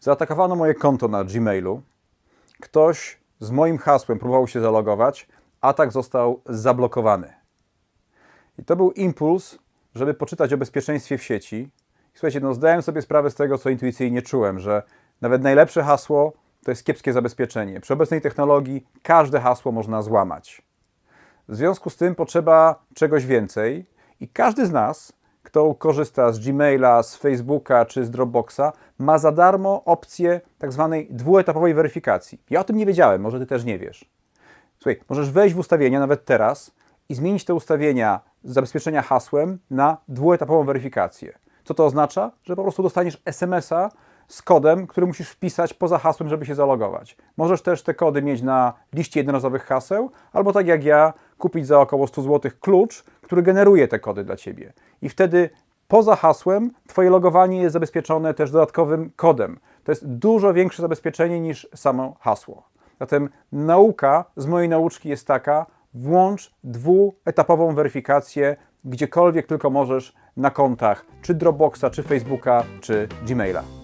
Zaatakowano moje konto na Gmailu. Ktoś z moim hasłem próbował się zalogować. Atak został zablokowany. I to był impuls, żeby poczytać o bezpieczeństwie w sieci. Słuchajcie, no zdałem sobie sprawę z tego, co intuicyjnie czułem, że nawet najlepsze hasło to jest kiepskie zabezpieczenie. Przy obecnej technologii każde hasło można złamać. W związku z tym potrzeba czegoś więcej i każdy z nas, kto korzysta z Gmaila, z Facebooka czy z Dropboxa, ma za darmo opcję tak zwanej dwuetapowej weryfikacji. Ja o tym nie wiedziałem, może ty też nie wiesz. Słuchaj, możesz wejść w ustawienia nawet teraz i zmienić te ustawienia z zabezpieczenia hasłem na dwuetapową weryfikację. Co to oznacza? Że po prostu dostaniesz SMS-a z kodem, który musisz wpisać poza hasłem, żeby się zalogować. Możesz też te kody mieć na liście jednorazowych haseł, albo tak jak ja, kupić za około 100 zł klucz, który generuje te kody dla Ciebie. I wtedy poza hasłem Twoje logowanie jest zabezpieczone też dodatkowym kodem. To jest dużo większe zabezpieczenie niż samo hasło. Zatem nauka z mojej nauczki jest taka, włącz dwuetapową weryfikację gdziekolwiek tylko możesz na kontach czy Dropboxa, czy Facebooka, czy Gmaila.